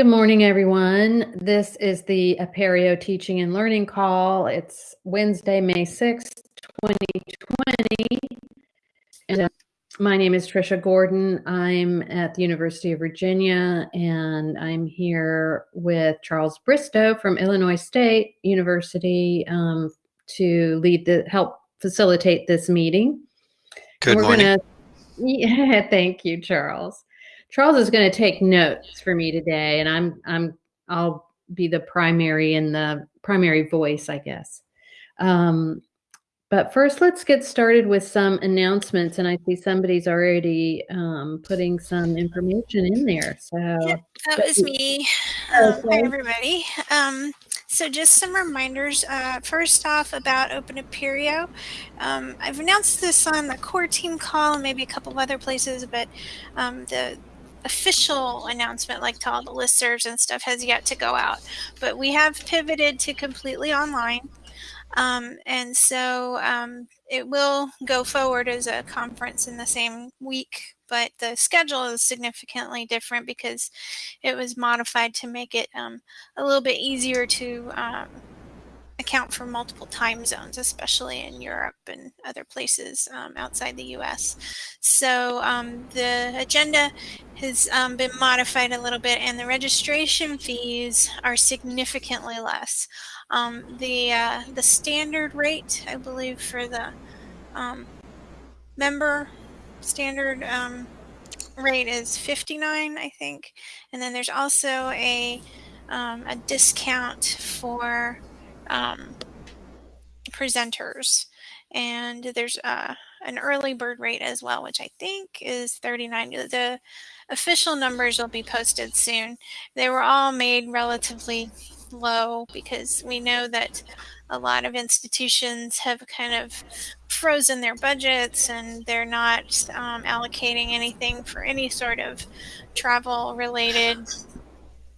Good morning, everyone. This is the Apereo Teaching and Learning Call. It's Wednesday, May 6th, 2020. And uh, my name is Trisha Gordon. I'm at the University of Virginia, and I'm here with Charles Bristow from Illinois State University um, to lead the help facilitate this meeting. Good We're morning. gonna, yeah, thank you, Charles. Charles is going to take notes for me today, and I'm I'm I'll be the primary and the primary voice, I guess. Um, but first, let's get started with some announcements. And I see somebody's already um, putting some information in there. So Yep, that was me. Um, hi, everybody. Um, so just some reminders. Uh, first off, about Open Apereo. Um, I've announced this on the core team call and maybe a couple of other places, but um, the official announcement, like to all the listservs and stuff, has yet to go out. But we have pivoted to completely online. Um, and so um, it will go forward as a conference in the same week, but the schedule is significantly different because it was modified to make it um, a little bit easier to um, account for multiple time zones, especially in Europe and other places um, outside the US. So um, the agenda has um, been modified a little bit, and the registration fees are significantly less. Um, the uh, the standard rate, I believe, for the um, member standard um, rate is 59, I think, and then there's also a a discount for um, presenters. And there's uh, an early bird rate as well, which I think is 39. The official numbers will be posted soon. They were all made relatively low because we know that a lot of institutions have kind of frozen their budgets and they're not um, allocating anything for any sort of travel related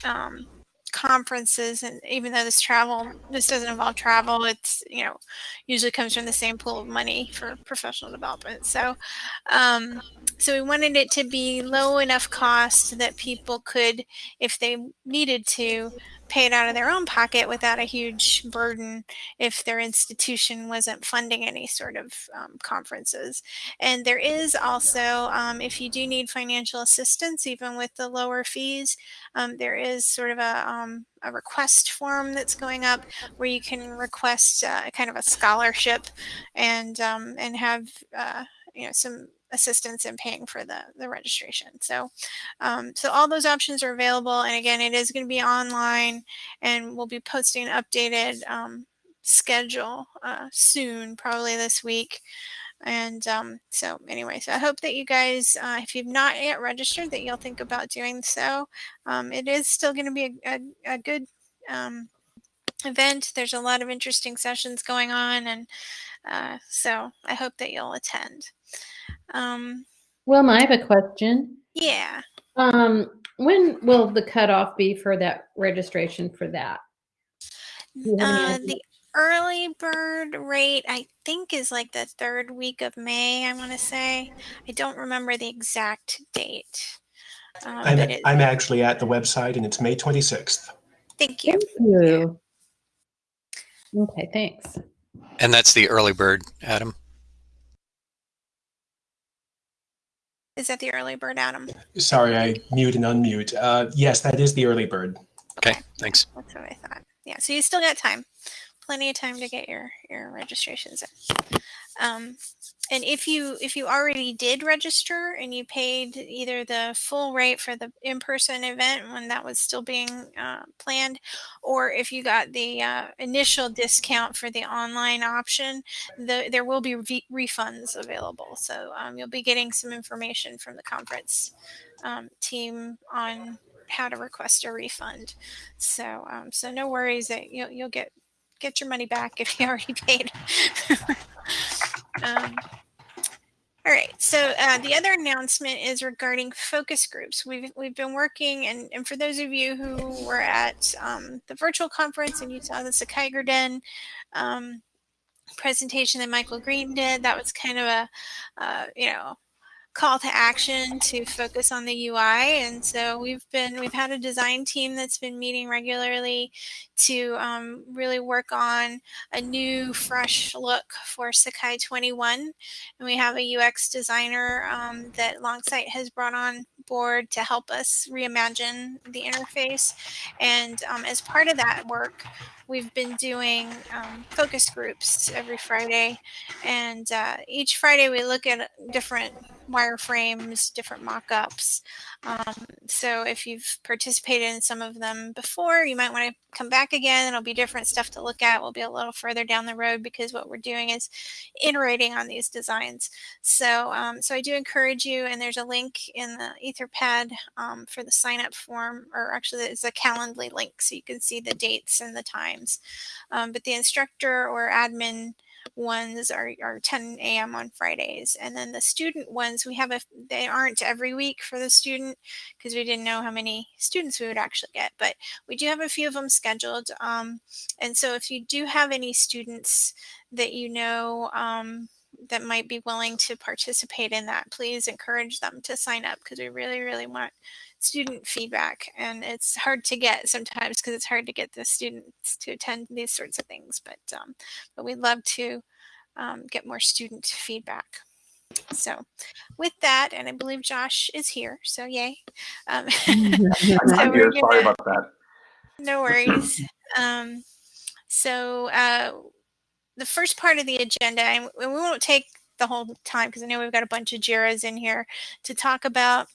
um, conferences and even though this travel this doesn't involve travel it's you know usually comes from the same pool of money for professional development. So um, so we wanted it to be low enough cost that people could if they needed to pay it out of their own pocket without a huge burden if their institution wasn't funding any sort of um, conferences. And there is also, um, if you do need financial assistance, even with the lower fees, um, there is sort of a, um, a request form that's going up where you can request uh, kind of a scholarship and um, and have uh, you know some assistance in paying for the, the registration. So, um, so all those options are available. And again, it is going to be online and we'll be posting updated um, schedule uh, soon, probably this week. And um, so anyway, so I hope that you guys, uh, if you've not yet registered, that you'll think about doing so. Um, it is still going to be a, a, a good um, event. There's a lot of interesting sessions going on. And uh, so I hope that you'll attend. Um, well, I have a question. Yeah. Um, when will the cutoff be for that registration for that? Uh, the early bird rate, I think, is like the third week of May, I want to say. I don't remember the exact date. Um, I'm, it, I'm actually at the website and it's May 26th. Thank you. Thank you. Okay, thanks. And that's the early bird, Adam. Is that the early bird, Adam? Sorry, I mute and unmute. Uh, yes, that is the early bird. Okay, thanks. That's what I thought. Yeah, so you still got time. Plenty of time to get your, your registrations in. Um, and if you if you already did register and you paid either the full rate for the in-person event when that was still being uh, planned or if you got the uh, initial discount for the online option the, there will be re- refunds available. So um, you'll be getting some information from the conference um, team on how to request a refund. So um, so no worries that you'll, you'll get get your money back if you already paid um, all right. So uh, the other announcement is regarding focus groups. We've we've been working, and, and for those of you who were at um, the virtual conference and you saw the Sakai Den um, presentation that Michael Green did, that was kind of a uh, you know call to action to focus on the UI. And so we've been, we've had a design team that's been meeting regularly to um, really work on a new, fresh look for Sakai 21. And we have a UX designer um, that Longsight has brought on board to help us reimagine the interface. And um, as part of that work, we've been doing um, focus groups every Friday. And uh, each Friday we look at different wireframes, different mock-ups. Um, so if you've participated in some of them before, you might want to come back again. It'll be different stuff to look at. We'll be a little further down the road because what we're doing is iterating on these designs. So, um, so I do encourage you, and there's a link in the Etherpad um, for the sign up form, or actually it's a Calendly link so you can see the dates and the times. Um, but the instructor or admin ones are, are 10 a.m. on Fridays. And then the student ones, we have a, they aren't every week for the student because we didn't know how many students we would actually get, but we do have a few of them scheduled. Um, and so if you do have any students that you know, um, that might be willing to participate in that, please encourage them to sign up because we really, really want student feedback. And it's hard to get sometimes because it's hard to get the students to attend these sorts of things. But um, but we'd love to um, get more student feedback. So with that, and I believe Josh is here, so yay. Um, I'm, so I'm here. gonna- Sorry about that. no worries. Um, so uh, the first part of the agenda, and we we won't take the whole time because I know we've got a bunch of JIRAs in here to talk about.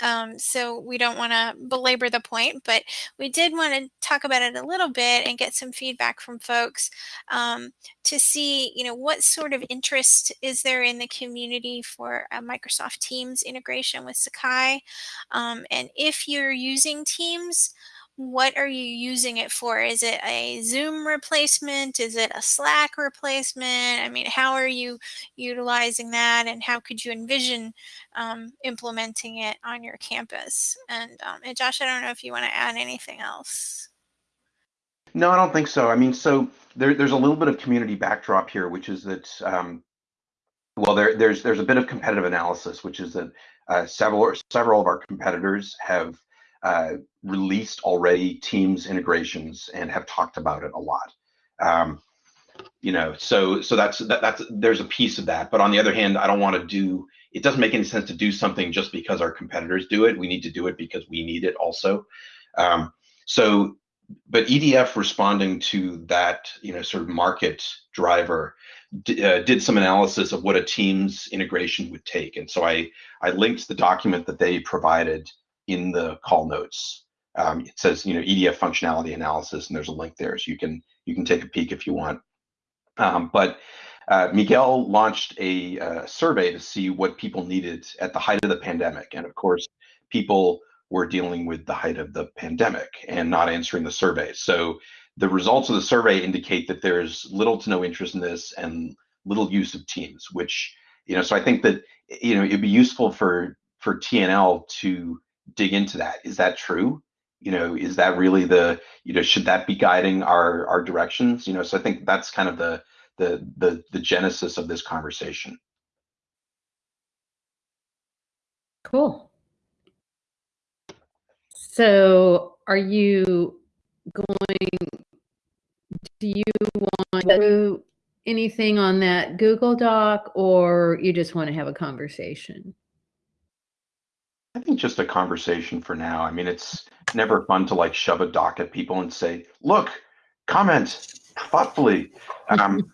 Um, so we don't want to belabor the point, but we did want to talk about it a little bit and get some feedback from folks um, to see, you know, what sort of interest is there in the community for a Microsoft Teams integration with Sakai, um, and if you're using Teams, what are you using it for? Is it a Zoom replacement? Is it a Slack replacement? I mean, how are you utilizing that and how could you envision um, implementing it on your campus? And, um, and Josh, I don't know if you want to add anything else. No, I don't think so. I mean, so there, there's a little bit of community backdrop here, which is that, um, well, there, there's there's a bit of competitive analysis, which is that uh, several several of our competitors have uh, released already Teams integrations and have talked about it a lot. Um, you know, so so that's that, that's there's a piece of that. But on the other hand, I don't want to do. It doesn't make any sense to do something just because our competitors do it. We need to do it because we need it also. Um, so but EDF responding to that, you know, sort of market driver uh, did some analysis of what a Teams integration would take, and so I I linked the document that they provided in the call notes. Um, it says, you know, EDF functionality analysis, and there's a link there, so you can you can take a peek if you want. Um, but uh, Miguel launched a uh, survey to see what people needed at the height of the pandemic, and of course, people were dealing with the height of the pandemic and not answering the survey. So the results of the survey indicate that there's little to no interest in this and little use of Teams, which you know. So I think that you know it'd be useful for for TNL to dig into that. Is that true? You know, is that really the you know should that be guiding our our directions? You know, so I think that's kind of the the the the genesis of this conversation. Cool. So are you going, do you want to do anything on that Google Doc or you just want to have a conversation? I think just a conversation for now. I mean, it's never fun to like shove a doc at people and say, "Look, comment thoughtfully." Um,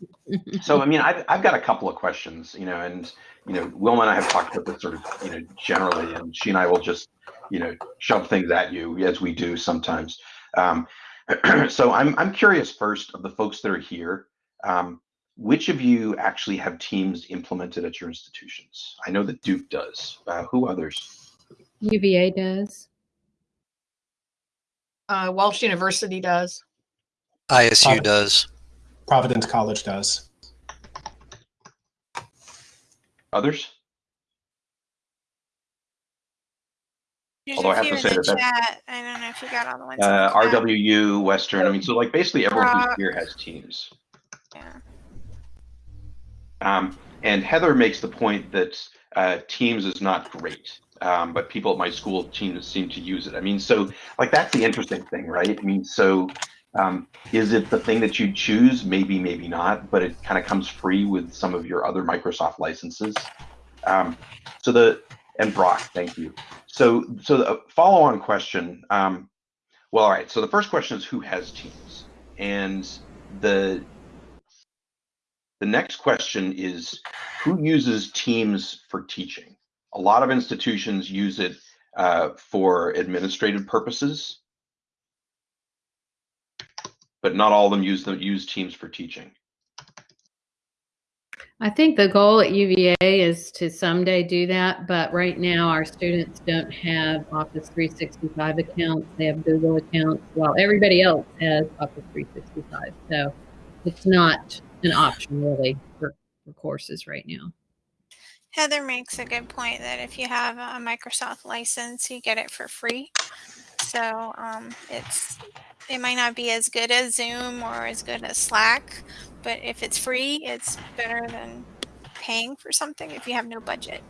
so, I mean, I've I've got a couple of questions, you know, and you know, Wilma and I have talked about this sort of, you know, generally, and she and I will just, you know, shove things at you as we do sometimes. Um, so, I'm I'm curious first of the folks that are here. Um, which of you actually have teams implemented at your institutions? I know that Duke does. Uh, who others? UVA does. Uh, Walsh University does. ISU Uh, does. Providence College does. Others? There's Although I a have to say the that that's- I don't know if you got all the ones. Uh, the. RWU, Western. I mean, so like basically everyone who's Brock. here has teams. Yeah. Um, and Heather makes the point that uh, Teams is not great, um, but people at my school seem seem to use it. I mean, so like that's the interesting thing, right? I mean, so um, is it the thing that you choose? Maybe, maybe not, but it kind of comes free with some of your other Microsoft licenses. Um, so the and Brock, thank you. So so the follow-on question. Um, well, all right. So the first question is who has Teams, and the the next question is who uses Teams for teaching? A lot of institutions use it uh, for administrative purposes, but not all of them use them use Teams for teaching. I think the goal at UVA is to someday do that, but right now our students don't have Office 365 accounts. They have Google accounts while everybody else has Office 365. So it's not an option really for, for courses right now. Heather makes a good point that if you have a Microsoft license, you get it for free. So um, it's it might not be as good as Zoom or as good as Slack, but if it's free, it's better than paying for something if you have no budget.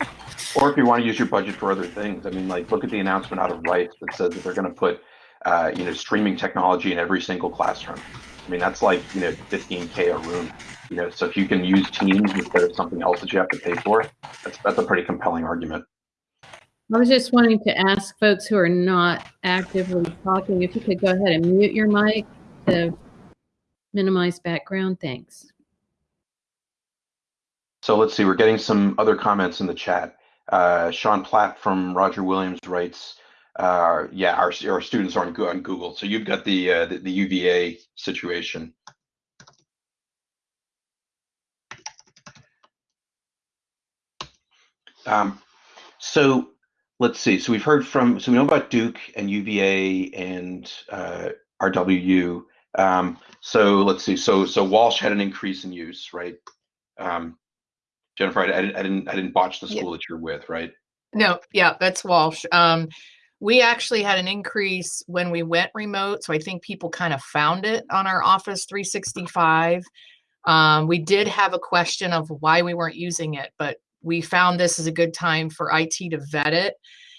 or if you want to use your budget for other things. I mean, like look at the announcement out of Rice that says that they're going to put, uh, you know, streaming technology in every single classroom. I mean, that's like, you know, 15K a room, you know, so if you can use Teams instead of something else that you have to pay for, that's, that's a pretty compelling argument. I was just wanting to ask folks who are not actively talking if you could go ahead and mute your mic to minimize background. Thanks. So let's see, we're getting some other comments in the chat. Uh, Sean Platt from Roger Williams writes, uh, yeah, our, our students are on, on Google. So you've got the, uh, the, the UVA situation. Um, so let's see. So we've heard from, so we know about Duke and UVA and uh, RWU. Um, so let's see. So so Walsh had an increase in use, right? Um, Jennifer, I, I, didn't, I didn't I didn't botch the school yeah. that you're with, right? No, yeah, that's Walsh. Um, we actually had an increase when we went remote, so I think people kind of found it on our Office 365. Um, we did have a question of why we weren't using it, but we found this is a good time for IT to vet it.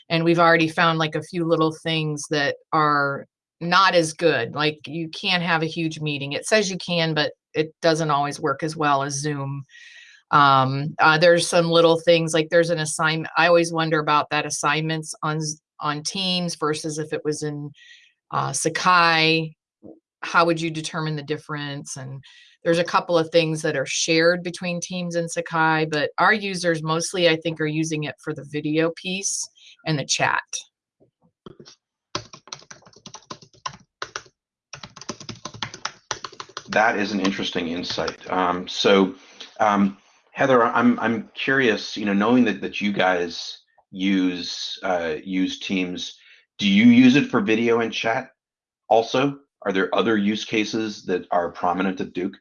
And we've already found like a few little things that are not as good. Like you can't have a huge meeting. It says you can, but it doesn't always work as well as Zoom. Um, uh, there's some little things like there's an assignment. I always wonder about that assignments on on Teams versus if it was in uh, Sakai. How would you determine the difference? And there's a couple of things that are shared between Teams and Sakai, but our users mostly, I think, are using it for the video piece and the chat. That is an interesting insight. Um, so, um, Heather, I'm I'm curious. You know, knowing that that you guys use uh, use Teams, do you use it for video and chat? Also, are there other use cases that are prominent at Duke?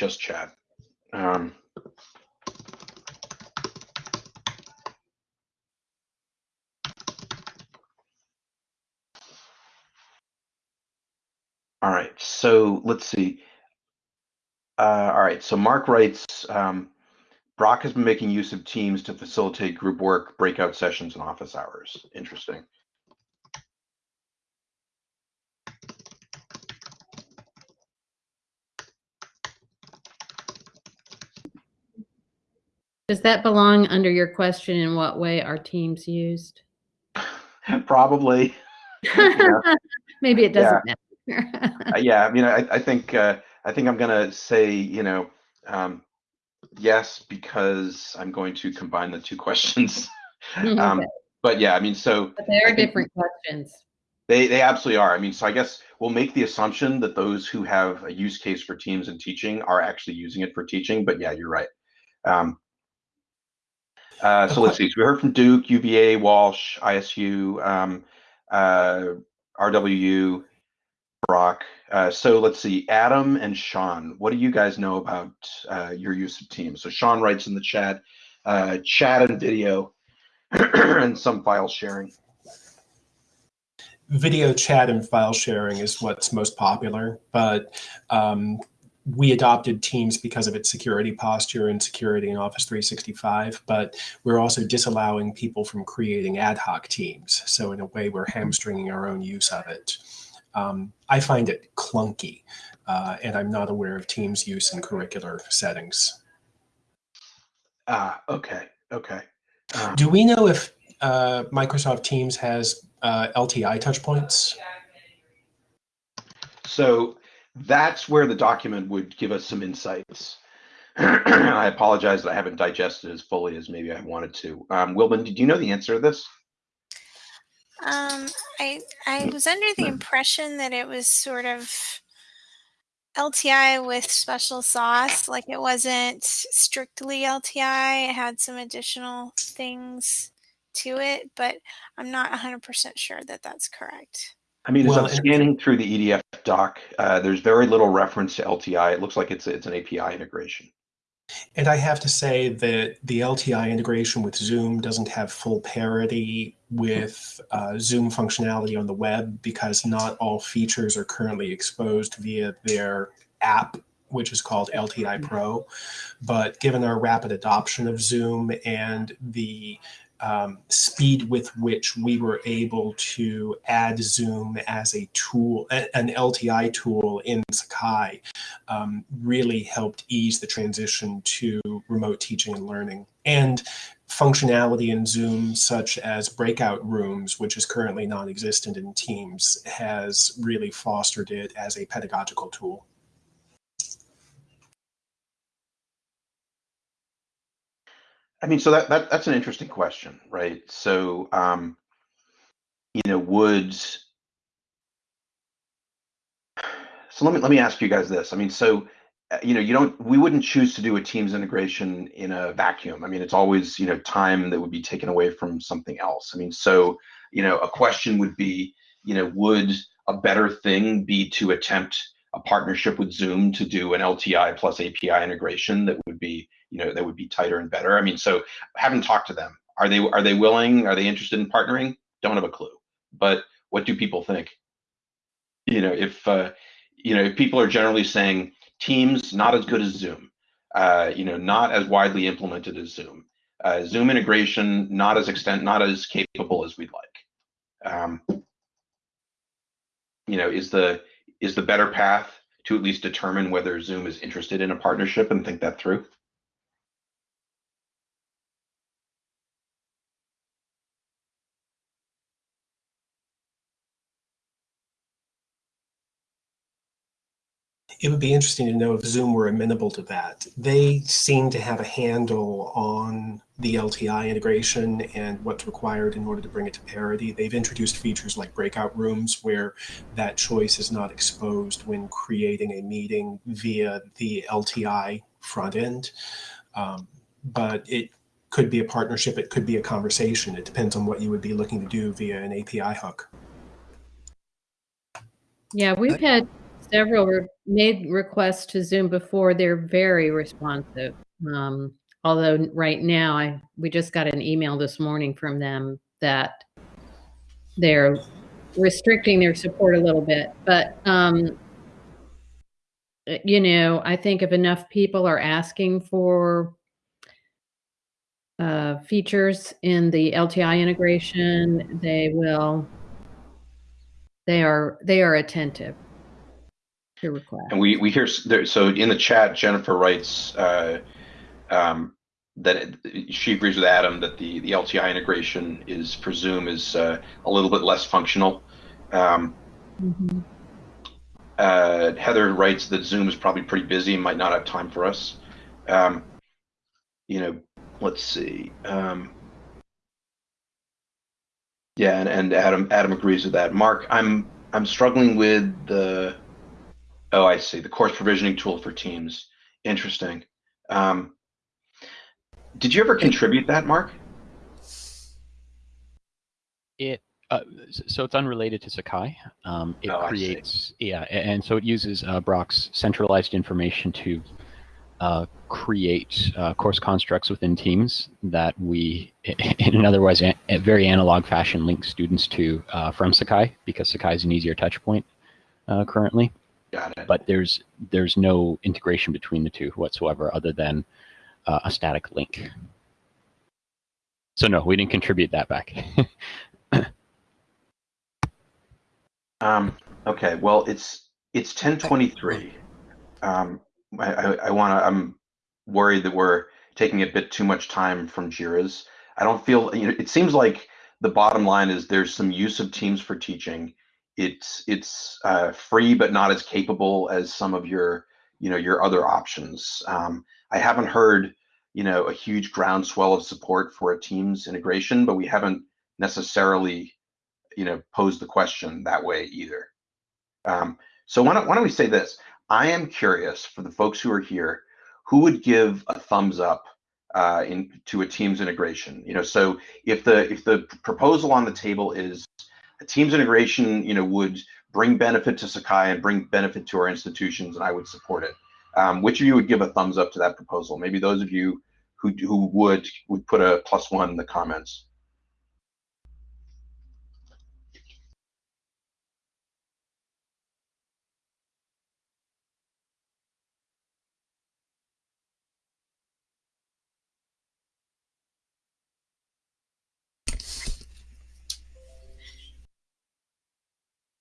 just chat. Um, all right, so let's see. Uh, all right, so Mark writes, um, Brock has been making use of Teams to facilitate group work, breakout sessions, and office hours. Interesting. Does that belong under your question in what way are teams used? Probably. Maybe it doesn't yeah. matter. uh, yeah, I mean, I, I think uh, I think I'm gonna say, you know, um, yes, because I'm going to combine the two questions. Um, but yeah, I mean, so but they are different questions. They they absolutely are. I mean, so I guess we'll make the assumption that those who have a use case for teams and teaching are actually using it for teaching. But yeah, you're right. Um, uh, so let's see. So we heard from Duke, UVA, Walsh, ISU, um, uh, RWU, Brock. Uh, so let's see. Adam and Sean, what do you guys know about uh, your use of Teams? So Sean writes in the chat, uh, chat and video, and some file sharing. video chat and file sharing is what's most popular, but um, we adopted Teams because of its security posture and security in Office 365, but we're also disallowing people from creating ad hoc teams. So in a way, we're hamstringing our own use of it. Um, I find it clunky, uh, and I'm not aware of Teams use in curricular settings. Ah, okay, okay. Um, Do we know if uh, Microsoft Teams has uh, LTI touchpoints? So that's where the document would give us some insights. I apologize that I haven't digested as fully as maybe I wanted to. Um, Wilma, did you know the answer to this? Um, I I was under the impression that it was sort of LTI with special sauce, like it wasn't strictly LTI. It had some additional things to it, but I'm not 100% sure that that's correct. I mean, as Well, I'm scanning through the EDF doc, uh, there's very little reference to LTI. It looks like it's it's an API integration. And I have to say that the LTI integration with Zoom doesn't have full parity with uh, Zoom functionality on the web because not all features are currently exposed via their app, which is called LTI Pro. But given our rapid adoption of Zoom and the um, speed with which we were able to add Zoom as a tool, an LTI tool in Sakai, um, really helped ease the transition to remote teaching and learning. And functionality in Zoom, such as breakout rooms, which is currently non existent in Teams, has really fostered it as a pedagogical tool. I mean, so that, that that's an interesting question, right? So, um, you know, would so let me let me ask you guys this. I mean, so uh, you know, you don't we wouldn't choose to do a Teams integration in a vacuum. I mean, it's always you know time that would be taken away from something else. I mean, so you know, a question would be, you know, would a better thing be to attempt a partnership with Zoom to do an LTI plus API integration that would be, you know, that would be tighter and better. I mean, so haven't talked to them. Are they are they willing? Are they interested in partnering? Don't have a clue. But what do people think? You know, if uh, you know, if people are generally saying Teams not as good as Zoom, uh, you know, not as widely implemented as Zoom, uh, Zoom integration not as extent, not as capable as we'd like. Um, you know, is the is the better path to at least determine whether Zoom is interested in a partnership and think that through? It would be interesting to know if Zoom were amenable to that. They seem to have a handle on the LTI integration and what's required in order to bring it to parity. They've introduced features like breakout rooms where that choice is not exposed when creating a meeting via the LTI front end. Um, but it could be a partnership, it could be a conversation. It depends on what you would be looking to do via an API hook. Yeah, we've had several re- made requests to Zoom before. They're very responsive. Um, although right now, I we just got an email this morning from them that they're restricting their support a little bit. But um, you know, I think if enough people are asking for uh, features in the LTI integration, they will. They are they are attentive request. And we we hear there, so in the chat, Jennifer writes uh, um, that it, she agrees with Adam that the the LTI integration is for Zoom is uh, a little bit less functional. Um, Mhm. uh, Heather writes that Zoom is probably pretty busy and might not have time for us. Um, you know, let's see. Um, yeah, and, and Adam Adam agrees with that. Mark, I'm I'm struggling with the. Oh, I see. The course provisioning tool for Teams. Interesting. Um, did you ever contribute that, Mark? It uh, so it's unrelated to Sakai. Um, it Oh, creates yeah, and so it uses uh, Brock's centralized information to uh, create uh, course constructs within Teams that we, in an otherwise very analog fashion, link students to uh, from Sakai because Sakai is an easier touch point uh, currently. Got it. But there's there's no integration between the two whatsoever, other than uh, a static link. So no, we didn't contribute that back. Um, okay, well, it's it's 1023. Um, I, I, I want to, I'm worried that we're taking a bit too much time from JIRAs. I don't feel, you know, it seems like the bottom line is there's some use of Teams for teaching. It's it's uh, free but not as capable as some of your, you know, your other options. Um, I haven't heard, you know, a huge groundswell of support for a Teams integration, but we haven't necessarily you know pose the question that way either. Um, so why don't why don't we say this? I am curious for the folks who are here, who would give a thumbs up uh, in to a Teams integration? You know, so if the if the proposal on the table is Teams integration, you know, would bring benefit to Sakai and bring benefit to our institutions, and I would support it. Um, which of you would give a thumbs up to that proposal? Maybe those of you who who would would put a plus one in the comments.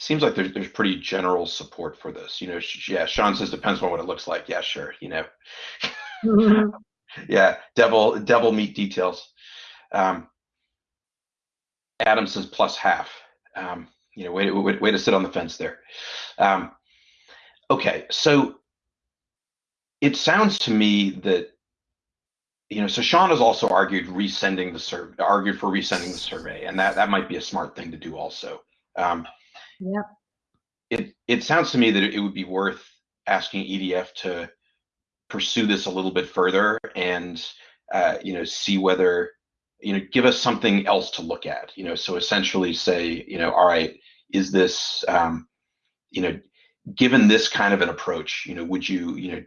Seems like there's there's pretty general support for this. You know, yeah. Sean says depends on what it looks like. Yeah, sure. You know, mm-hmm. yeah. Devil devil meat details. Um, Adam says plus half. Um, you know, way to, way, way to sit on the fence there. Um, okay, so it sounds to me that you know, so Sean has also argued resending the survey, argued for resending the survey, and that that might be a smart thing to do also. Um, Yep. It it sounds to me that it would be worth asking EDF to pursue this a little bit further and uh, you know see whether you know give us something else to look at. You know, so essentially say you know, all right, is this um, you know, given this kind of an approach, you know, would you you know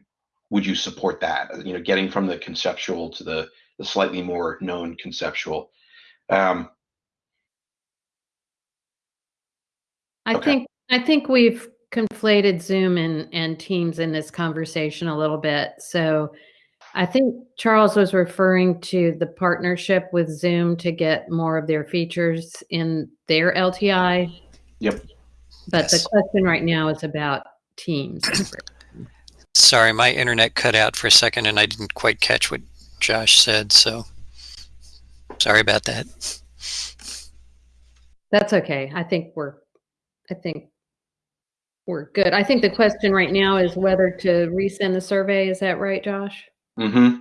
would you support that? You know, getting from the conceptual to the the slightly more known conceptual. Um, I Okay. think I think we've conflated Zoom and and Teams in this conversation a little bit. So I think Charles was referring to the partnership with Zoom to get more of their features in their LTI. Yep. But Yes. the question right now is about Teams. Sorry, my internet cut out for a second and I didn't quite catch what Josh said, so sorry about that. That's okay. I think we're I think we're good. I think the question right now is whether to resend the survey. Is that right, Josh? hmm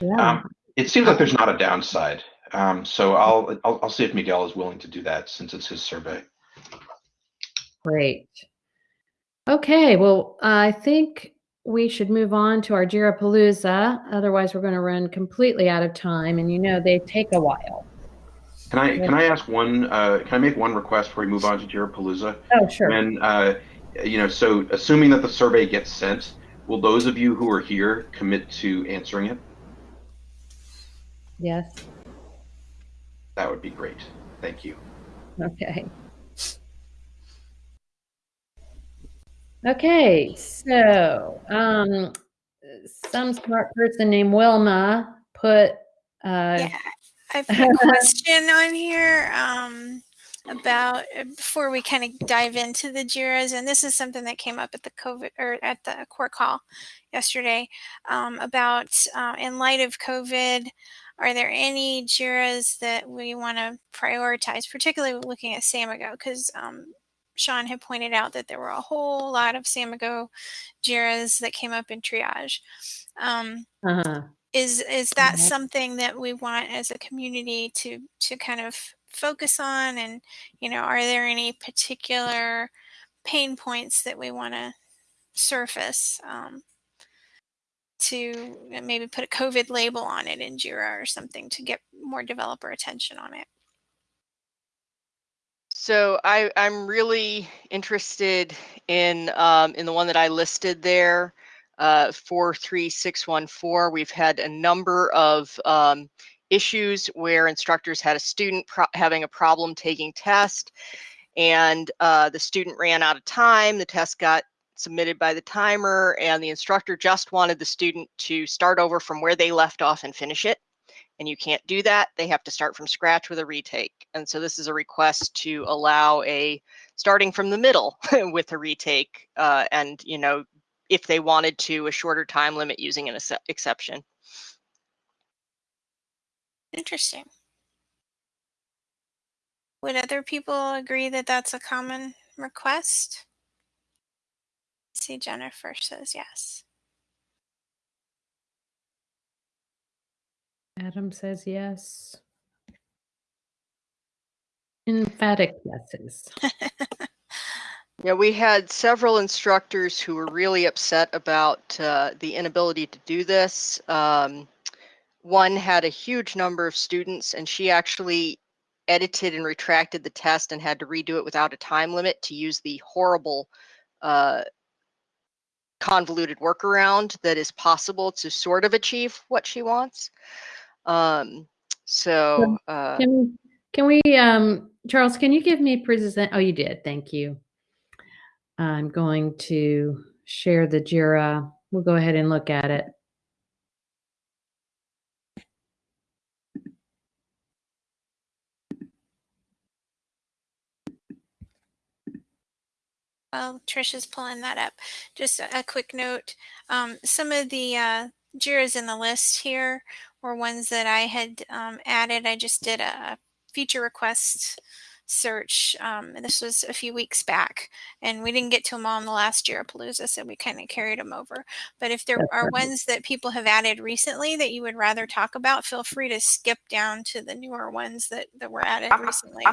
Yeah. Um, it seems like there's not a downside. Um, so I'll, I'll I'll see if Miguel is willing to do that since it's his survey. Great. Okay, well, I think we should move on to our Jirapalooza. Otherwise, we're going to run completely out of time, and you know they take a while. Can I can I ask one? Uh, can I make one request before we move on to Jirapalooza? Oh, sure. And uh, you know, so assuming that the survey gets sent, will those of you who are here commit to answering it? Yes. That would be great. Thank you. Okay. Okay, so um, some smart person named Wilma put uh, Yeah, I put a question on here um, about uh, before we kind of dive into the JIRAs, and this is something that came up at the COVID or at the core call yesterday um, about uh, in light of COVID. Are there any JIRAs that we want to prioritize, particularly looking at Samigo? Because um, Sean had pointed out that there were a whole lot of Samigo JIRAs that came up in triage. Um, uh is is that Mhm. something that we want as a community to to kind of focus on and you know are there any particular pain points that we want to surface um, to maybe put a covid label on it in jira or something to get more developer attention on it So I, I'm really interested in um, in the one that I listed there. Uh, 43614, we've had a number of um, issues where instructors had a student having a problem taking test and uh, the student ran out of time. The test got submitted by the timer and the instructor just wanted the student to start over from where they left off and finish it. And you can't do that. They have to start from scratch with a retake. And so this is a request to allow a starting from the middle with a retake uh, and, you know, if they wanted to, a shorter time limit using an exception. Interesting. Would other people agree that that's a common request? see Jennifer says yes. Adam says yes. Emphatic yeses. yeah, we had several instructors who were really upset about uh, the inability to do this. Um, one had a huge number of students, and she actually edited and retracted the test and had to redo it without a time limit to use the horrible uh, convoluted workaround that is possible to sort of achieve what she wants. Um, so uh, can we, can we, um, Charles, can you give me present? Oh, you did. Thank you. I'm going to share the JIRA. We'll go ahead and look at it. While Trisha's pulling that up, just a, a quick note. Um, some of the uh, JIRAs in the list here were ones that I had um, added. I just did a feature request search. Um, and this was a few weeks back, and we didn't get to them all in the last Jirapalooza, so we kind of carried them over. But if there That's are perfect. ones that people have added recently that you would rather talk about, feel free to skip down to the newer ones that, that were added recently.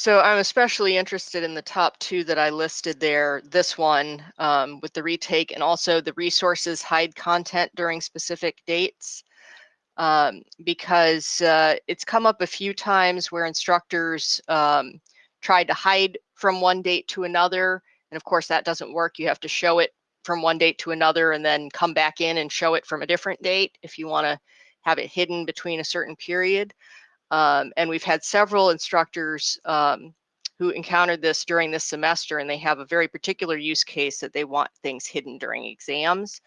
So I'm especially interested in the top two that I listed there. This one um, with the retake and also the resources hide content during specific dates. Um, because uh, it's come up a few times where instructors um, tried to hide from one date to another. And of course, that doesn't work. You have to show it from one date to another and then come back in and show it from a different date if you want to have it hidden between a certain period. Um, and we've had several instructors um, who encountered this during this semester and they have a very particular use case that they want things hidden during exams.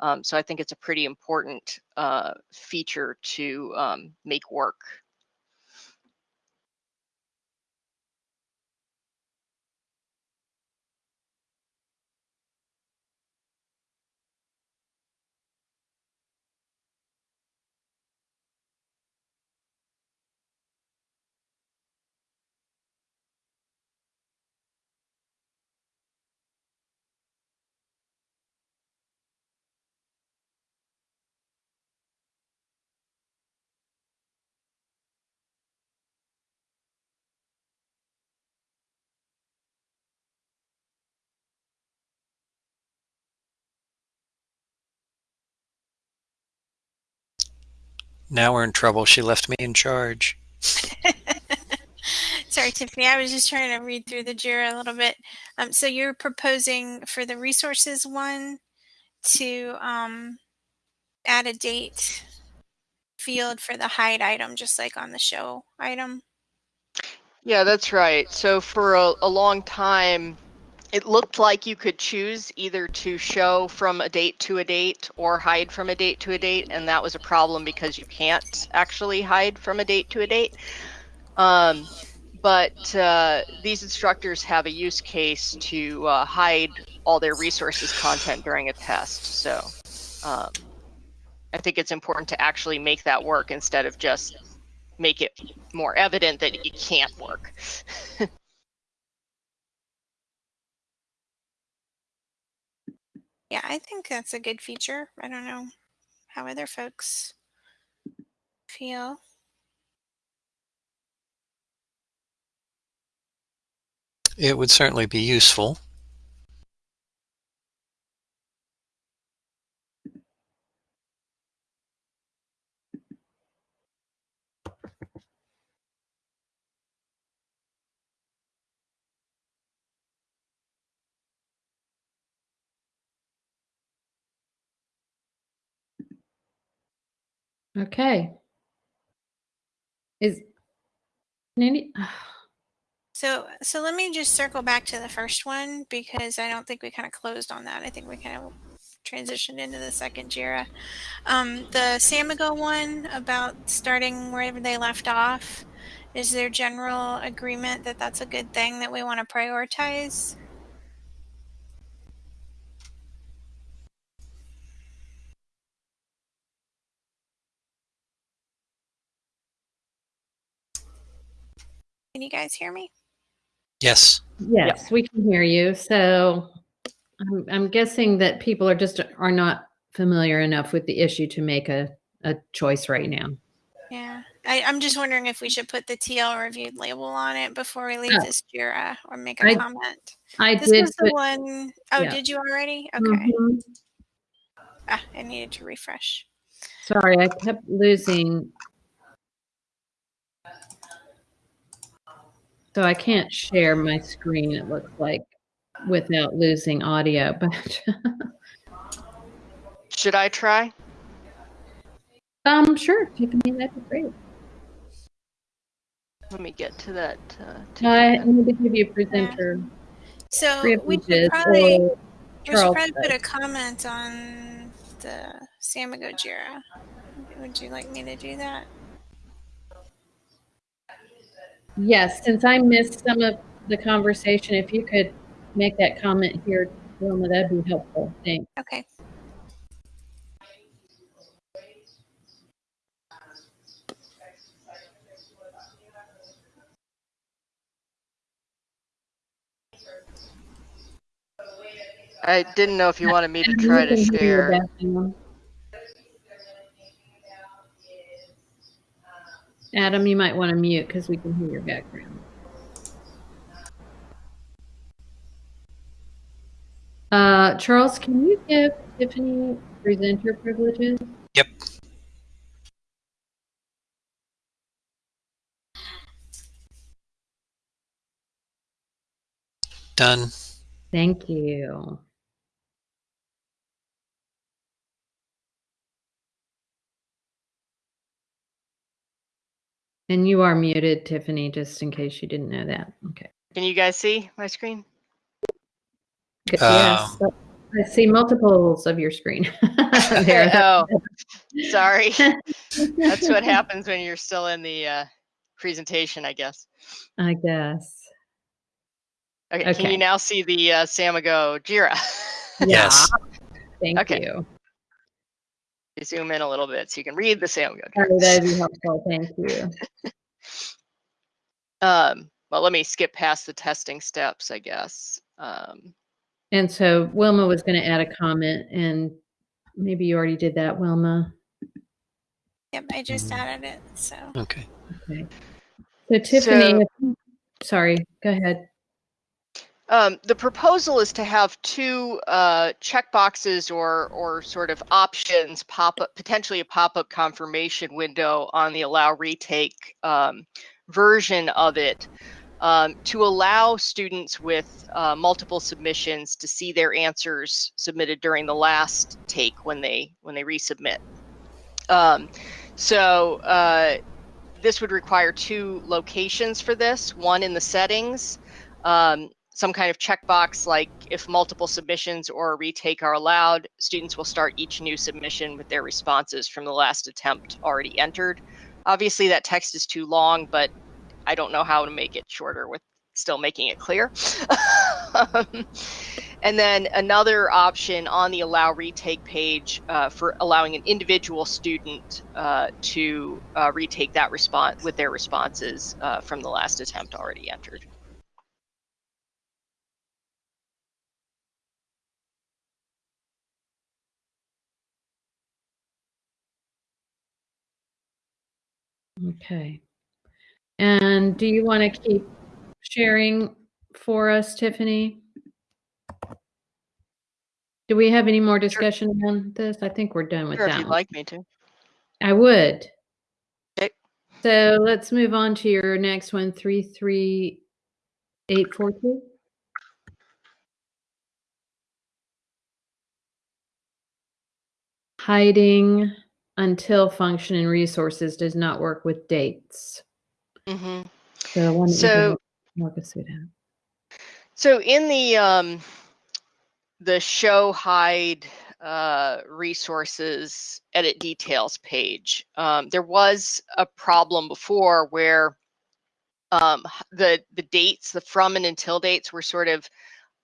Um, so I think it's a pretty important uh, feature to um, make work. Now we're in trouble. She left me in charge. Sorry, Tiffany. I was just trying to read through the JIRA a little bit. Um, so you're proposing for the resources one to um, add a date field for the hide item, just like on the show item? Yeah, that's right. So for a, a long time, it looked like you could choose either to show from a date to a date or hide from a date to a date, and that was a problem because you can't actually hide from a date to a date. Um, but uh, these instructors have a use case to uh, hide all their resources content during a test. So um, I think it's important to actually make that work instead of just make it more evident that it can't work. Yeah, I think that's a good feature. I don't know how other folks feel. It would certainly be useful. Okay. Is So, so let me just circle back to the first one because I don't think we kind of closed on that. I think we kind of transitioned into the second JIRA. Um, the Samigo one about starting wherever they left off. Is there general agreement that that's a good thing that we want to prioritize? Can you guys hear me? Yes. yes, we can hear you. So I'm, I'm guessing that people are just are not familiar enough with the issue to make a, a choice right now. Yeah, I, I'm just wondering if we should put the TL reviewed label on it before we leave Oh. this JIRA or make a I comment. I This did This was the put- one oh yeah. did you already? Okay. Mhm. Ah, I needed to refresh. Sorry, I kept losing. So I can't share my screen, it looks like, without losing audio, but Should I try? um, sure, Tiffany, that'd be great. Let me get to that. Uh, to I that. need to give you a presenter So we should probably we should probably put a comment on the Samigo JIRA. Would you like me to do that? Yes, since I missed some of the conversation, if you could make that comment here, Wilma, that'd be helpful. Thanks. Okay. I didn't know if you wanted me to try to can hear share. Adam, you might want to mute because we can hear your background. Uh, Charles, can you give Tiffany presenter privileges? Yep. Done. Thank you. And you are muted, Tiffany, just in case you didn't know that. Okay. Can you guys see my screen? Good. Um, yes. I see multiples of your screen. there. oh, sorry. That's what happens when you're still in the uh, presentation, I guess. I guess. Okay, Can you now see the uh, Samigo Jira? Yes. Thank Okay. you. You zoom in a little bit so you can read the Samigo. Sorry, Jira. that'd be helpful. Thank you. Um, well, let me skip past the testing steps, I guess. Um, And so Wilma was going to add a comment, and maybe you already did that, Wilma. Yep, I just added it. So Okay. Okay. So Tiffany, So- sorry, go ahead. Um, the proposal is to have two uh, checkboxes or or sort of options pop up, potentially a pop-up confirmation window on the allow retake um, version of it um, to allow students with uh, multiple submissions to see their answers submitted during the last take when they when they resubmit. Um, so uh, this would require two locations for this, one in the settings. Um, some kind of checkbox like if multiple submissions or a retake are allowed, students will start each new submission with their responses from the last attempt already entered. Obviously, that text is too long, but I don't know how to make it shorter with still making it clear. And then another option on the allow retake page uh, for allowing an individual student uh, to uh, retake that response with their responses uh, from the last attempt already entered. Okay. And do you want to keep sharing for us, Tiffany? Do we have any more discussion on this? I think we're done with Sure, if that you'd one. like me to. I would. Okay. So let's move on to your next one, three, three, eight, four, two. Hiding until function and resources does not work with dates. hmm So, why don't you go So- ahead walk us through that. So in the um, the show hide uh, resources edit details page, um, there was a problem before where um, the the dates, the from and until dates, were sort of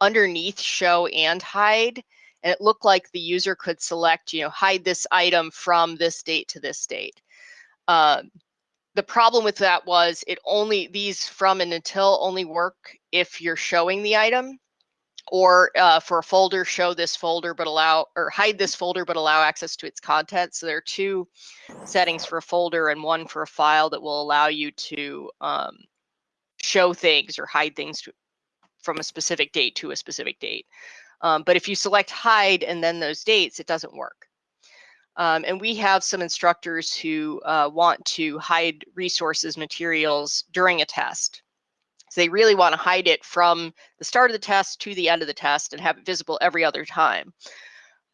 underneath show and hide, and it looked like the user could select, you know, hide this item from this date to this date. Um, the problem with that was it only these from and until only work if you're showing the item or uh, for a folder show this folder but allow or hide this folder but allow access to its contents so there are two settings for a folder and one for a file that will allow you to um, show things or hide things to, from a specific date to a specific date um, but if you select hide and then those dates it doesn't work um, and we have some instructors who uh, want to hide resources materials during a test. So they really want to hide it from the start of the test to the end of the test and have it visible every other time.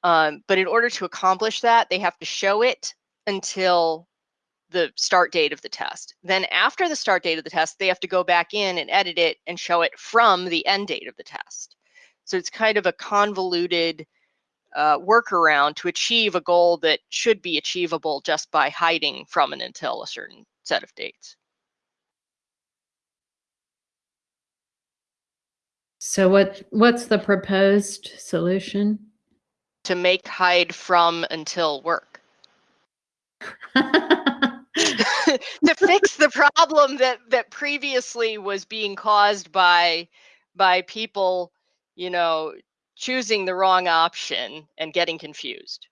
Um, but in order to accomplish that, they have to show it until the start date of the test. Then after the start date of the test, they have to go back in and edit it and show it from the end date of the test. So it's kind of a convoluted uh, workaround to achieve a goal that should be achievable just by hiding from and until a certain set of dates. So, what what's the proposed solution? To make hide from until work. to fix the problem that that previously was being caused by by people, you know, choosing the wrong option and getting confused.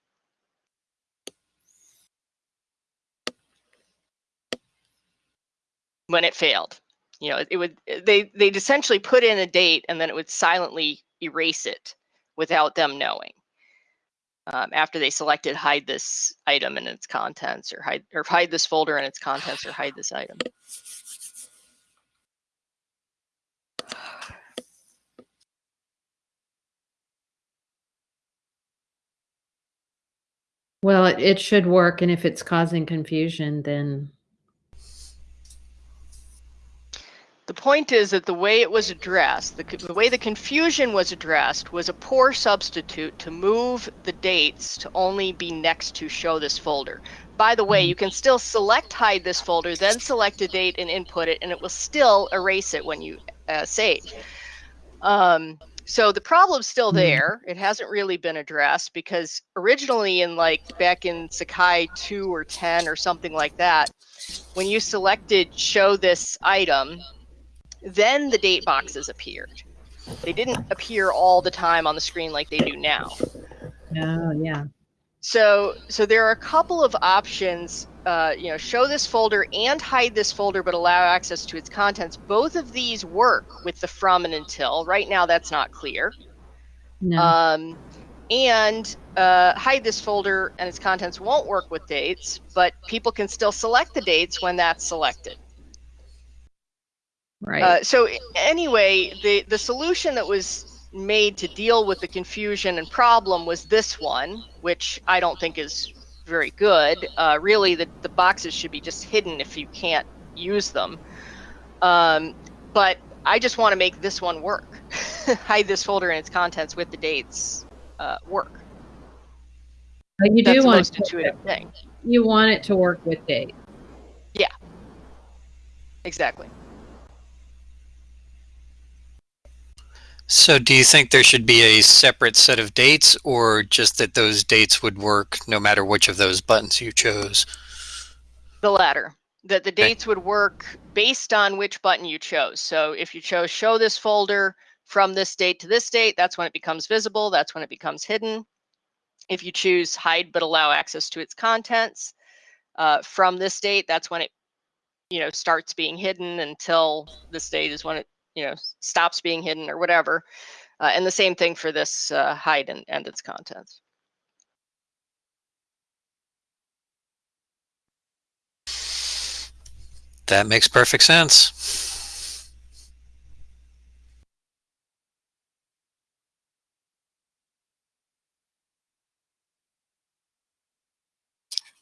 When it failed. You know, it would they they'd essentially put in a date and then it would silently erase it without them knowing. Um, after they selected hide this item and its contents or hide or hide this folder and its contents or hide this item. Well, it, it should work, and if it's causing confusion, then The point is that the way it was addressed, the, the way the confusion was addressed, was a poor substitute to move the dates to only be next to show this folder. By the way, you can still select hide this folder, then select a date and input it, and it will still erase it when you uh, save. Um, so the problem's still Mhm. there. It hasn't really been addressed because originally, in like back in Sakai 2 or 10 or something like that, when you selected show this item, then the date boxes appeared. They didn't appear all the time on the screen like they do now. oh yeah, So, so there are a couple of options. Uh, you know, show this folder and hide this folder, but allow access to its contents. Both of these work with the from and until. Right now, that's not clear. no, Um, and uh, hide this folder and its contents won't work with dates, but people can still select the dates when that's selected. right. Uh, so anyway, the the solution that was made to deal with the confusion and problem was this one, which I don't think is very good. Uh, really, the the boxes should be just hidden if you can't use them. Um, but I just want to make this one work. Hide this folder and its contents with the dates uh, work. But you That's do want most intuitive thing. you want it to work with date. Exactly. So do you think there should be a separate set of dates or just that those dates would work no matter which of those buttons you chose? The latter. That the dates would work based on which button you chose. So if you chose show this folder from this date to this date, that's when it becomes visible. That's when it becomes hidden. If you choose hide but allow access to its contents uh, from this date, that's when it you know starts being hidden until this date is when it you know stops being hidden or whatever. Uh, and the same thing for this uh, hide and, and its contents. That makes perfect sense.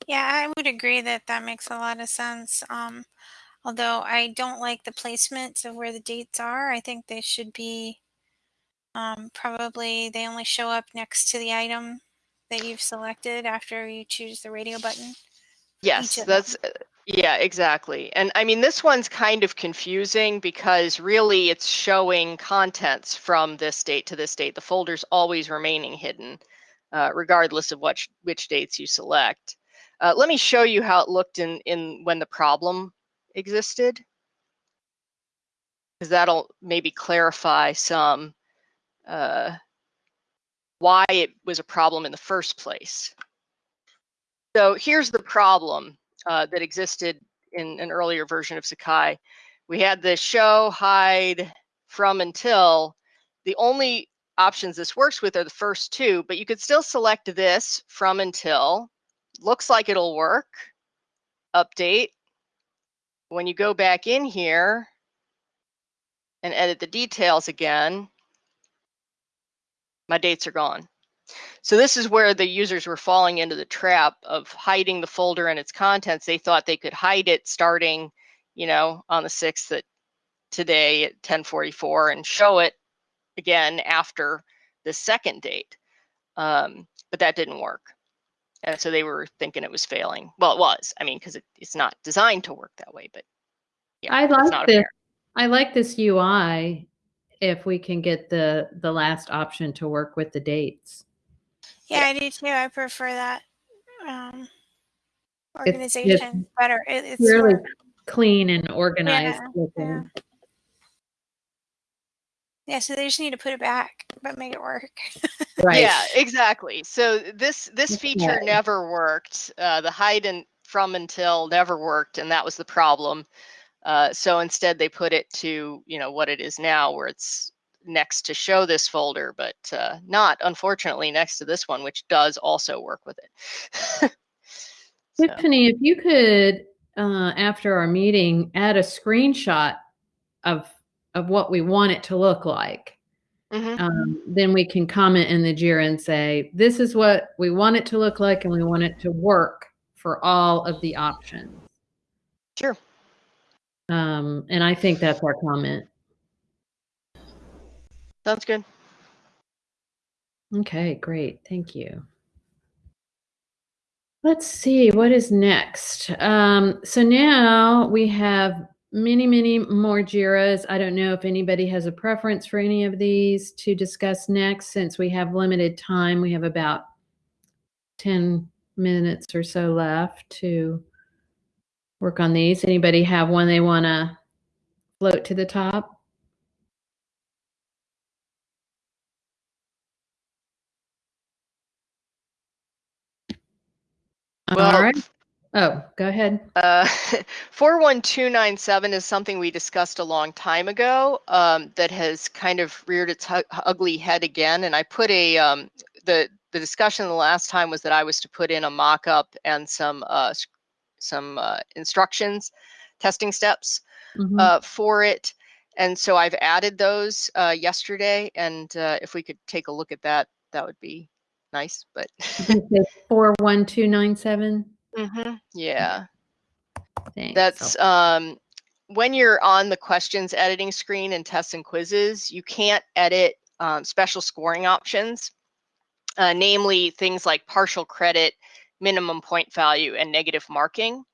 Yeah, I would agree that that makes a lot of sense. Um, although I don't like the placements of where the dates are. I think they should be um, probably they only show up next to the item that you've selected after you choose the radio button. Yes, each of them. that's uh, yeah, exactly. And I mean, this one's kind of confusing because really it's showing contents from this date to this date. The folder's always remaining hidden, uh, regardless of which which dates you select. Uh, let me show you how it looked in in when the problem existed, because that'll maybe clarify some uh, why it was a problem in the first place. So here's the problem uh, that existed in an earlier version of Sakai. We had the show, hide, from, until. The only options this works with are the first two, but you could still select this from until. Looks like it'll work. Update. When you go back in here and edit the details again, my dates are gone. So this is where the users were falling into the trap of hiding the folder and its contents. They thought they could hide it starting, you know, on the 6th at today at 1044 and show it again after the second date. Um, but that didn't work. And so they were thinking it was failing. Well, it was. I mean, because it, it's not designed to work that way, but yeah, I it's like not this. apparent. I like this UI if we can get the the last option to work with the dates. Yeah, I do too. I prefer that um, It's- organization better. It, it's Really clean and organized Yeah, looking. Yeah. So they just need to put it back, but make it work. Right. Yeah, exactly. So this this Okay. feature never worked. Uh, the hide and from until never worked, and that was the problem. Uh, so instead, they put it to you know what it is now, where it's next to show this folder, but uh, not unfortunately next to this one, which does also work with it. So, Tiffany, if you could, uh, after our meeting, add a screenshot of of what we want it to look like. mhm. Um, then we can comment in the JIRA and say, this is what we want it to look like, and we want it to work for all of the options. Sure. Um, and I think that's our comment. Sounds good. Okay, great. Thank you. Let's see what is next. Um, so now we have many, many more JIRAs. I don't know if anybody has a preference for any of these to discuss next since we have limited time. We have about 10 minutes or so left to work on these. Anybody have one they want to float to the top? Well, right. Oh, go ahead. Uh, 41297 is something we discussed a long time ago um, that has kind of reared its ugly head again. And I put a, um, the, the discussion the last time was that I was to put in a mock-up and some, uh, some uh, instructions, testing steps mm -hmm. for it. And so I've added those uh, yesterday. And uh, if we could take a look at that, that would be nice. But 41297? Mm-hmm. Yeah. Thanks. That's um, when you're on the questions editing screen in tests and quizzes, you can't edit um, special scoring options, uh, namely things like partial credit, minimum point value, and negative marking.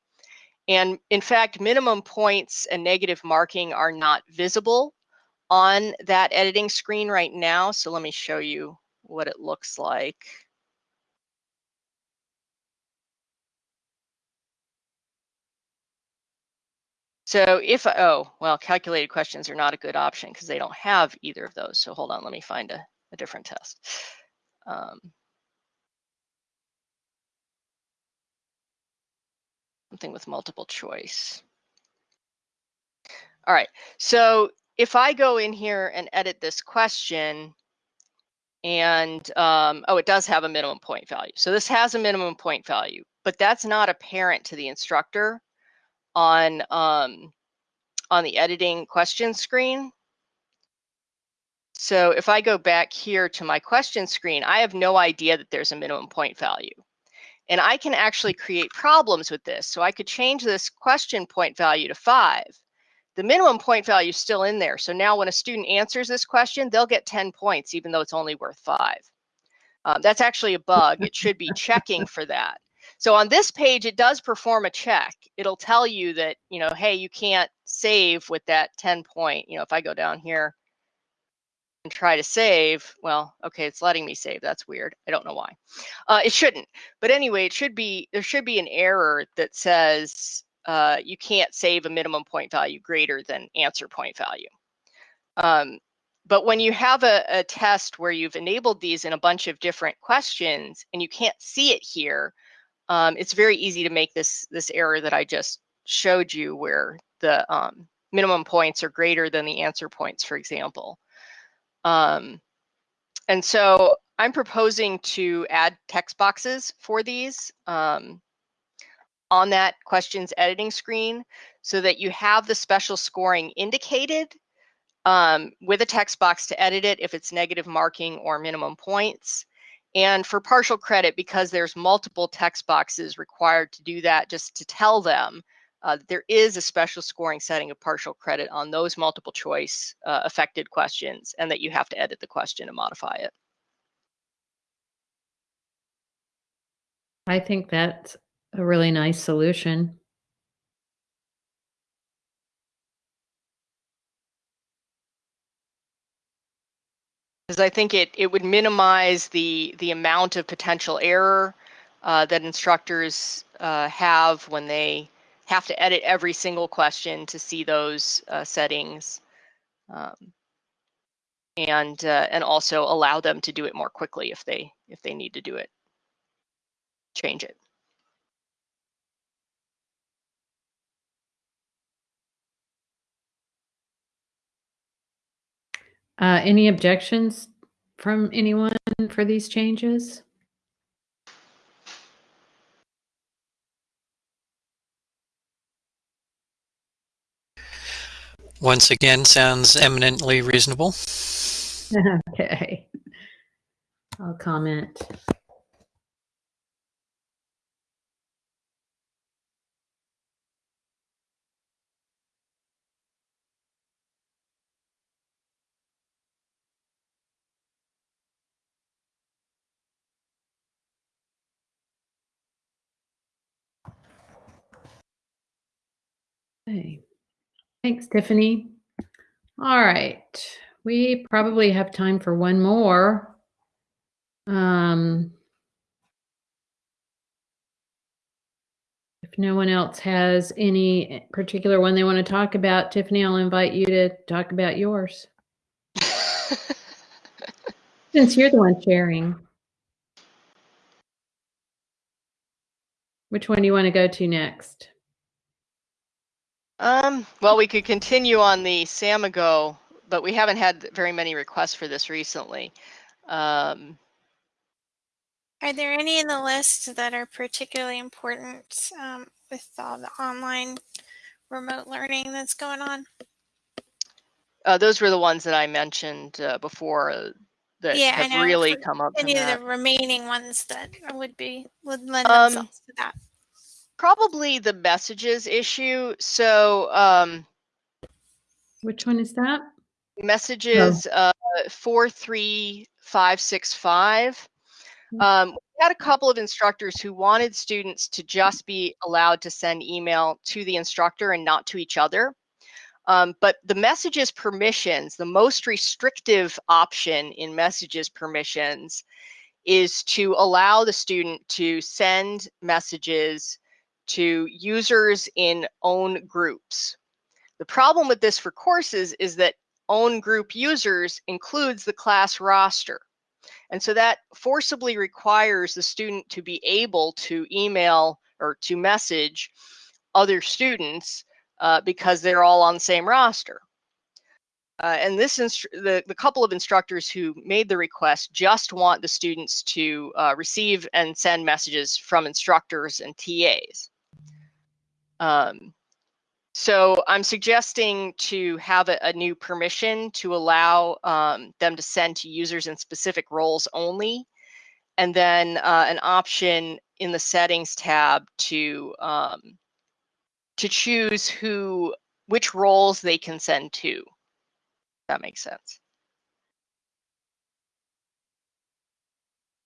And in fact, minimum points and negative marking are not visible on that editing screen right now. So let me show you what it looks like. So if, oh, well, calculated questions are not a good option because they don't have either of those. So hold on, let me find a, a different test. Um, something with multiple choice. All right, so if I go in here and edit this question, and um, oh, it does have a minimum point value. So this has a minimum point value, but that's not apparent to the instructor on um, on the editing question screen. So if I go back here to my question screen, I have no idea that there's a minimum point value. And I can actually create problems with this. So I could change this question point value to five. The minimum point value is still in there. So now when a student answers this question, they'll get 10 points, even though it's only worth five. Um, that's actually a bug. It should be checking for that. So on this page, it does perform a check. It'll tell you that, you know, hey, you can't save with that 10 point. You know, if I go down here and try to save, well, okay, it's letting me save. That's weird. I don't know why. Uh, it shouldn't. But anyway, it should be, there should be an error that says uh, you can't save a minimum point value greater than answer point value. Um, but when you have a, a test where you've enabled these in a bunch of different questions and you can't see it here, um, it's very easy to make this, this error that I just showed you where the um, minimum points are greater than the answer points, for example. Um, and so I'm proposing to add text boxes for these um, on that questions editing screen so that you have the special scoring indicated um, with a text box to edit it if it's negative marking or minimum points. And for partial credit, because there's multiple text boxes required to do that, just to tell them uh, there is a special scoring setting of partial credit on those multiple choice uh, affected questions and that you have to edit the question and modify it. I think that's a really nice solution. Because I think it it would minimize the the amount of potential error uh, that instructors uh, have when they have to edit every single question to see those uh, settings, um, and uh, and also allow them to do it more quickly if they if they need to do it, change it. Uh, any objections from anyone for these changes? Once again, sounds eminently reasonable. okay. I'll comment. Okay. Thanks, Tiffany. All right. We probably have time for one more. Um, if no one else has any particular one they want to talk about, Tiffany, I'll invite you to talk about yours. Since you're the one sharing. Which one do you want to go to next? Um, well, we could continue on the Samigo, but we haven't had very many requests for this recently. Um, Are there any in the list that are particularly important um, with all the online remote learning that's going on? uh, those were the ones that I mentioned uh, before uh, that Yeah, have really come up. Any of that. the remaining ones that would be would lend Um, themselves to that. Probably the messages issue. So um, Which one is that? messages uh, 43565. Um, we had a couple of instructors who wanted students to just be allowed to send email to the instructor and not to each other. Um, but the messages permissions, the most restrictive option in messages permissions is to allow the student to send messages to users in own groups. The problem with this for courses is that own group users includes the class roster. And so that forcibly requires the student to be able to email or to message other students uh, because they're all on the same roster. Uh, and this the, the couple of instructors who made the request just want the students to uh, receive and send messages from instructors and TAs. Um, so I'm suggesting to have a, a new permission to allow um, them to send to users in specific roles only, and then uh, an option in the settings tab to um, to choose who which roles they can send to. That makes sense.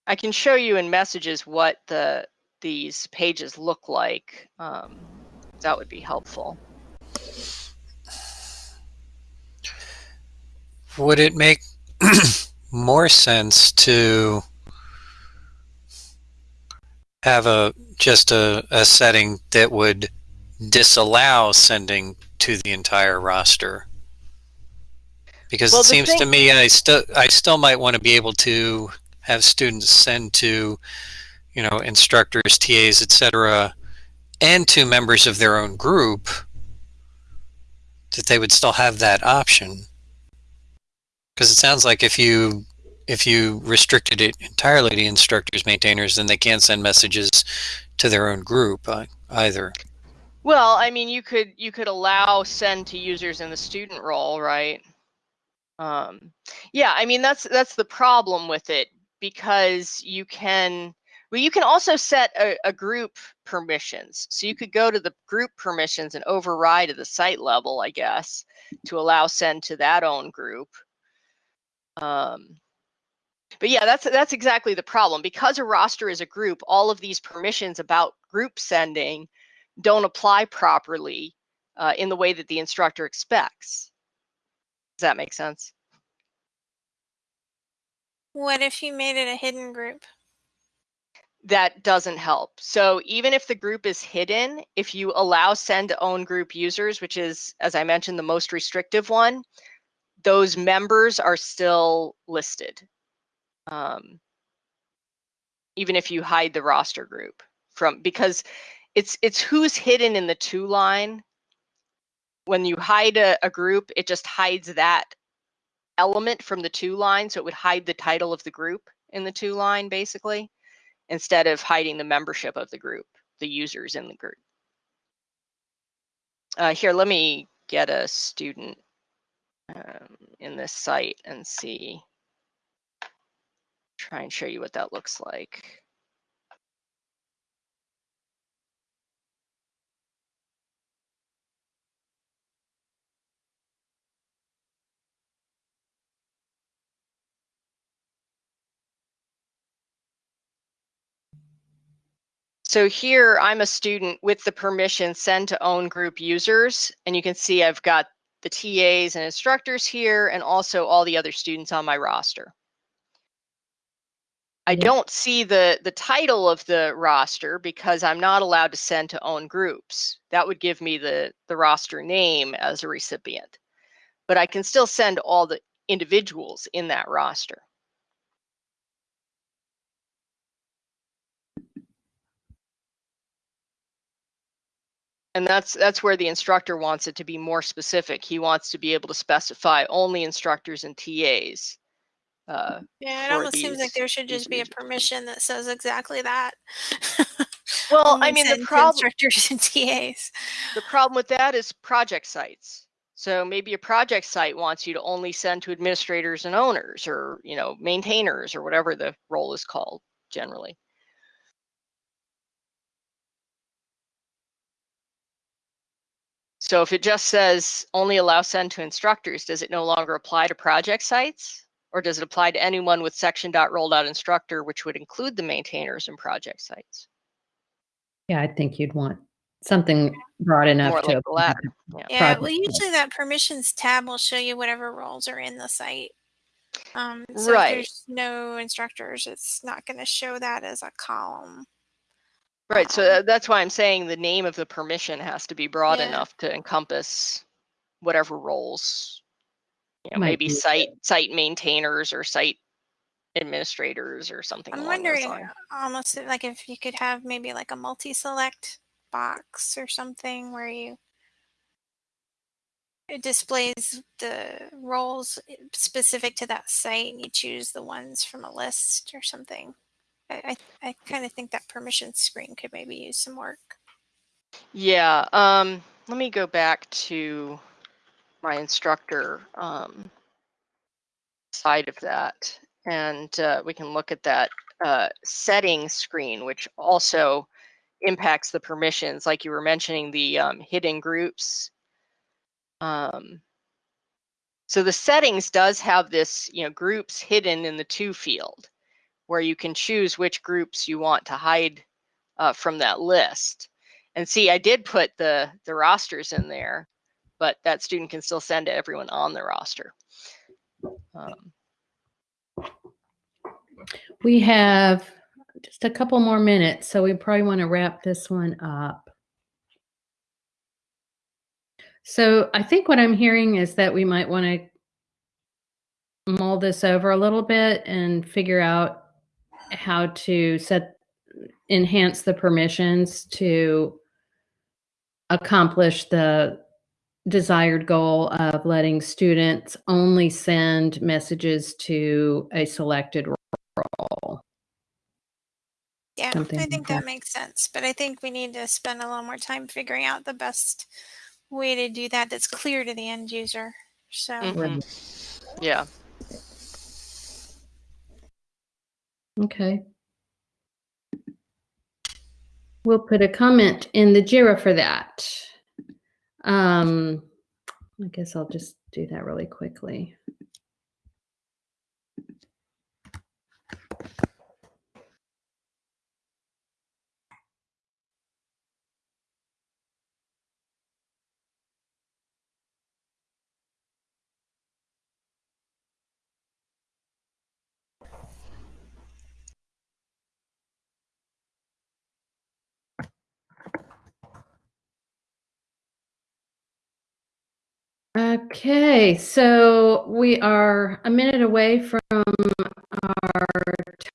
I can show you in messages what the these pages look like. Um, that would be helpful. Would it make more sense to have a just a, a setting that would disallow sending to the entire roster? Because Well, it seems to me I still I still might want to be able to have students send to, you know, instructors, TAs, etc., and to members of their own group. That they would still have that option. Because it sounds like if you if you restricted it entirely to instructors, maintainers, then they can't send messages to their own group uh, either. Well, I mean, you could you could allow send to users in the student role, right? Um, yeah, I mean that's that's the problem with it because you can well you can also set a, a group permissions. So you could go to the group permissions and override at the site level, I guess, to allow send to that own group. Um, but yeah, that's that's exactly the problem because a roster is a group. All of these permissions about group sending don't apply properly uh, in the way that the instructor expects. Does that make sense? What if you made it a hidden group? That doesn't help. So even if the group is hidden, if you allow send to own group users, which is, as I mentioned, the most restrictive one, those members are still listed. Um, even if you hide the roster group from because it's it's who's hidden in the to line. When you hide a, a group, it just hides that element from the to line. So it would hide the title of the group in the to line, basically, instead of hiding the membership of the group, the users in the group. Uh, here, let me get a student um, in this site and see. Try and show you what that looks like. So here I'm a student with the permission send to own group users. And you can see I've got the TAs and instructors here and also all the other students on my roster. I Yeah. don't see the, the title of the roster because I'm not allowed to send to own groups. That would give me the, the roster name as a recipient. But I can still send all the individuals in that roster. And that's that's where the instructor wants it to be more specific. He wants to be able to specify only instructors and TAs. Uh, Yeah, it almost seems like there should just be a permission that says exactly that. Well, I mean, the send to prob- instructors and TAs. the problem with that is project sites. So maybe a project site wants you to only send to administrators and owners or, you know, maintainers or whatever the role is called generally. So if it just says only allow send to instructors, does it no longer apply to project sites? Or does it apply to anyone with section.role.instructor, which would include the maintainers and project sites? Yeah, I think you'd want something broad enough More to like the latter. Yeah. Yeah, well, usually that permissions tab will show you whatever roles are in the site. Um, so Right. if there's no instructors, it's not going to show that as a column. Right, so Um, that's why I'm saying the name of the permission has to be broad Yeah. enough to encompass whatever roles. You know, Might maybe be site site maintainers or site administrators or something I'm wondering almost like if you could have maybe like a multi-select box or something where you it displays the roles specific to that site and you choose the ones from a list or something. I, I, kind of think that permission screen could maybe use some work. Yeah, um, let me go back to my instructor um, side of that, and uh, we can look at that uh, settings screen, which also impacts the permissions, like you were mentioning the um, hidden groups. Um, so the settings does have this, you know, groups hidden in the to field, where you can choose which groups you want to hide uh, from that list. And see, I did put the the rosters in there, but that student can still send to everyone on the roster. Um, We have just a couple more minutes, so we probably want to wrap this one up. So I think what I'm hearing is that we might want to mull this over a little bit and figure out how to set enhance the permissions to accomplish the desired goal of letting students only send messages to a selected role. Yeah, Something I like think that. that makes sense. But I think we need to spend a little more time figuring out the best way to do that that's clear to the end user. So mhm. Yeah. Okay. We'll put a comment in the JIRA for that. Um, I guess I'll just do that really quickly. Okay, so we are a minute away from our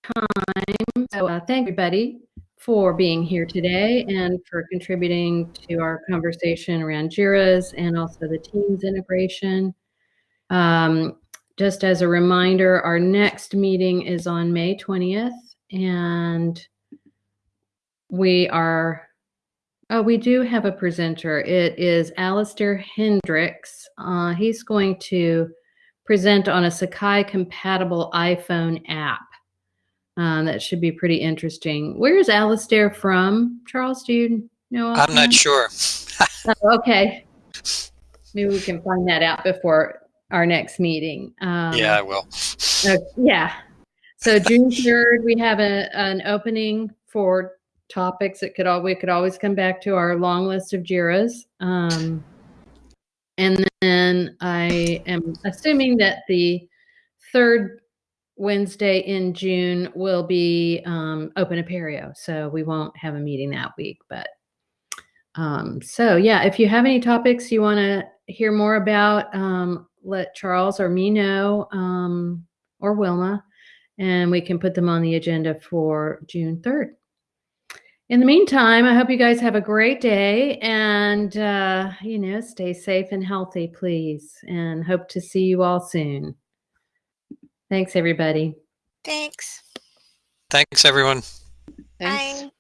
time. So uh, thank everybody for being here today and for contributing to our conversation around JIRAs and also the Teams integration. Um, just as a reminder, our next meeting is on May 20th and we are Oh, we do have a presenter. It is Alistair Hendricks. Uh, he's going to present on a Sakai compatible iPhone app. Um, that should be pretty interesting. Where is Alistair from? Charles, do you know? I'm not sure. Oh, okay. Maybe we can find that out before our next meeting. Um, yeah, I will. uh, yeah. So June 3rd, we have a, an opening for topics. It could all, we could always come back to our long list of JIRAs. Um, and then I am assuming that the third Wednesday in June will be um, Open Apereo. So we won't have a meeting that week, but um, so yeah, if you have any topics you want to hear more about, um, let Charles or me know, um, or Wilma, and we can put them on the agenda for June 3rd. In the meantime, I hope you guys have a great day and, uh, you know, stay safe and healthy, please, and hope to see you all soon. Thanks, everybody. thanks. Thanks, everyone. Thanks. Bye.